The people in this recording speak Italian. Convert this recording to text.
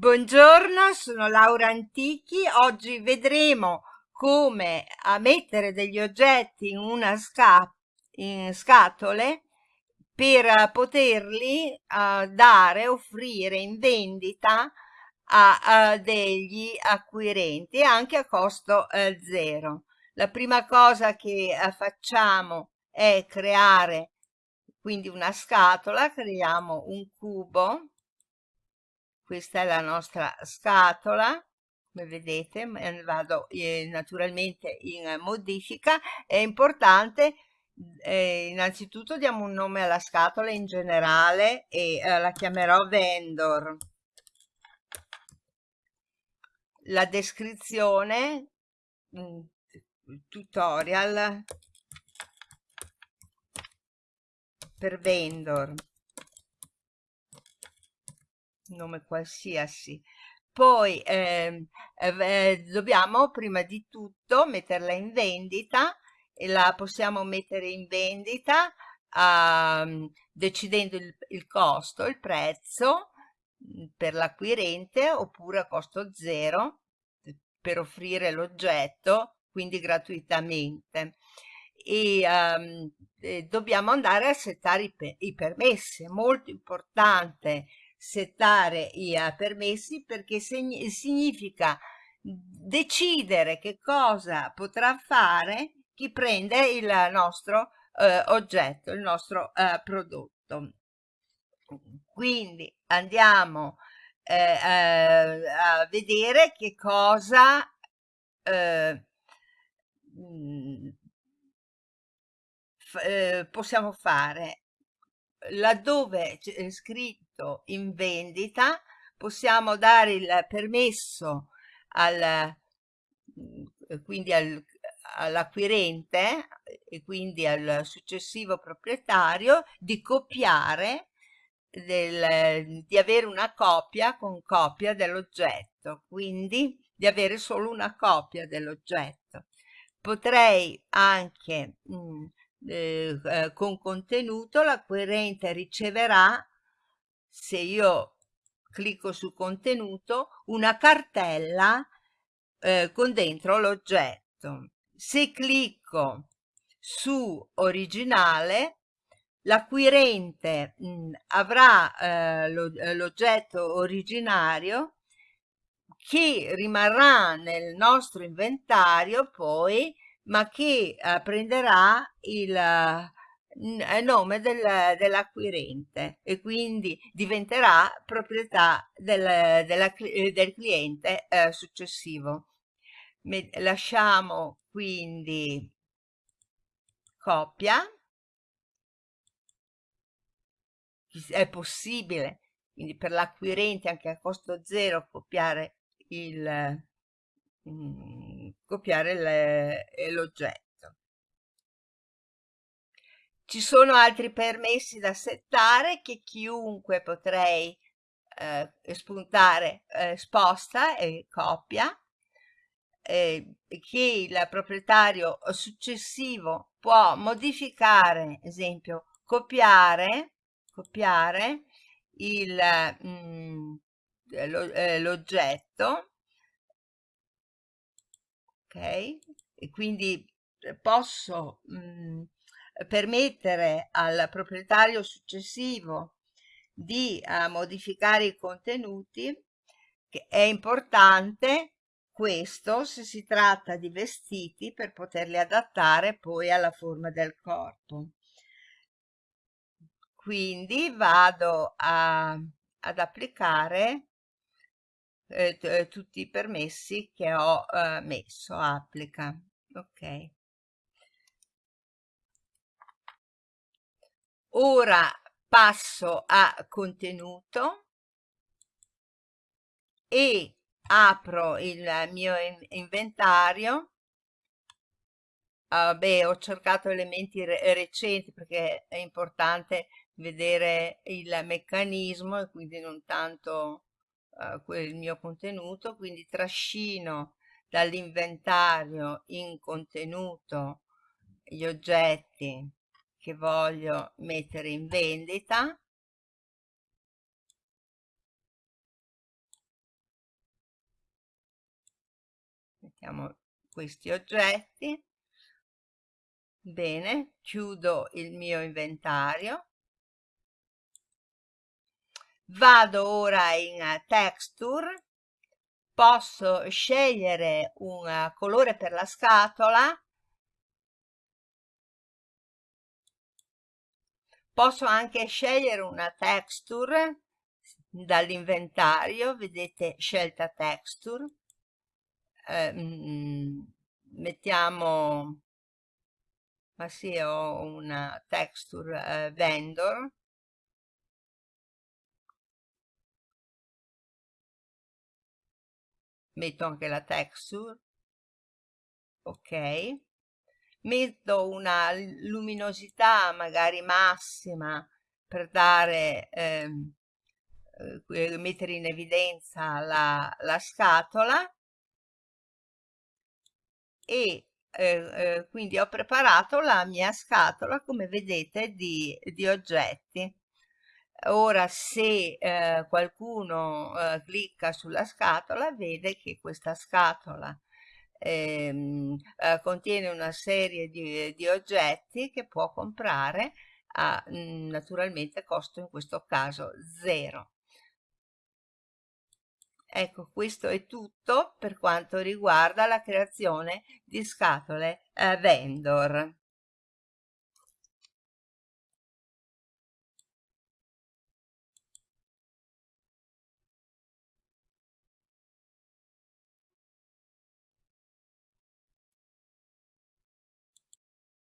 Buongiorno, sono Laura Antichi. Oggi vedremo come mettere degli oggetti in una sca in scatole per poterli uh, dare, offrire in vendita a, a, degli acquirenti anche a costo uh, zero. La prima cosa che uh, facciamo è creare quindi una scatola, creiamo un cubo questa è la nostra scatola come vedete vado eh, naturalmente in modifica. È importante eh, innanzitutto diamo un nome alla scatola in generale e eh, la chiamerò vendor. La descrizione mm, tutorial per vendor nome qualsiasi. Poi eh, eh, dobbiamo prima di tutto metterla in vendita e la possiamo mettere in vendita uh, decidendo il, il, costo, il prezzo mm, per l'acquirente oppure a costo zero per offrire l'oggetto quindi gratuitamente. E um, eh, dobbiamo andare a settare i, i permessi è molto importante settare i uh, permessi perché significa decidere che cosa potrà fare chi prende il nostro uh, oggetto, il nostro uh, prodotto. Quindi andiamo a vedere che cosa mm, possiamo fare laddove c'è scritto in vendita possiamo dare il permesso al mm, quindi al, all'acquirente e quindi al successivo proprietario di copiare del, di avere una copia con copia dell'oggetto quindi di avere solo una copia dell'oggetto. Potrei anche mh, mm, eh, eh, con contenuto l'acquirente riceverà se io clicco su contenuto una cartella eh, con dentro l'oggetto. Se clicco su originale l'acquirente mm, avrà eh, eh, l'oggetto originario che rimarrà nel nostro inventario poi ma che uh, prenderà il uh, nome del, dell'acquirente e quindi diventerà proprietà del, della, del cliente uh, successivo. Me, lasciamo quindi copia, è possibile quindi per l'acquirente anche a costo zero copiare il, mm, copiare l'oggetto. Ci sono altri permessi da settare che chiunque potrei eh, spuntare eh, sposta e copia eh, che il proprietario successivo può modificare, esempio, copiare, copiare mm, eh, l'oggetto ok? E quindi eh, posso mh, mm, permettere al proprietario successivo di uh, modificare i contenuti, che è importante questo se si tratta di vestiti per poterli adattare poi alla forma del corpo. Quindi vado a, ad applicare eh, eh, tutti i permessi che ho eh, messo applica ok. Ora passo a contenuto e apro il mio inventario. Uh, beh ho cercato elementi re recenti perché è importante vedere il meccanismo e quindi non tanto eh, quel mio contenuto, quindi trascino dall'inventario in contenuto gli oggetti che voglio mettere in vendita. Mettiamo questi oggetti. Bene chiudo il mio inventario vado ora in texture. Posso scegliere un colore per la scatola. Posso anche scegliere una texture dall'inventario. Vedete scelta texture. Eh, mm, mettiamo ma sì ho una texture eh, vendor metto anche la texture. Ok. Metto una luminosità magari massima per dare ehm, eh, mettere in evidenza la, la scatola. E eh, eh, quindi ho preparato la mia scatola come vedete di, di oggetti ora se eh, qualcuno eh, clicca sulla scatola vede che questa scatola ehm, eh, contiene una serie di, di, oggetti che può comprare a mm, naturalmente costo in questo caso zero. Ecco questo è tutto per quanto riguarda la creazione di scatole eh, vendor